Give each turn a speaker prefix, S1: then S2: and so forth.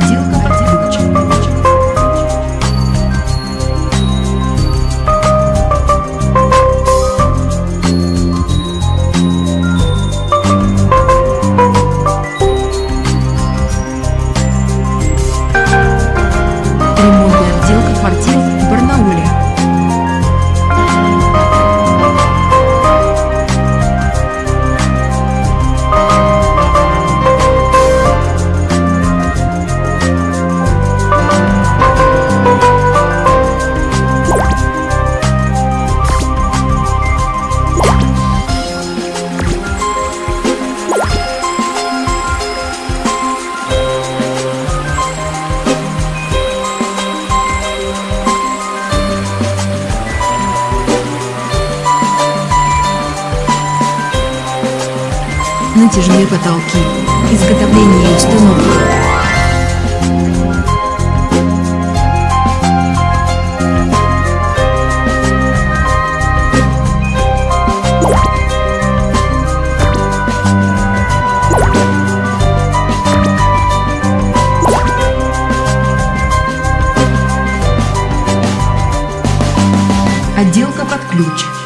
S1: ходил. Натяжные потолки, изготовление и установка. Отделка под ключ.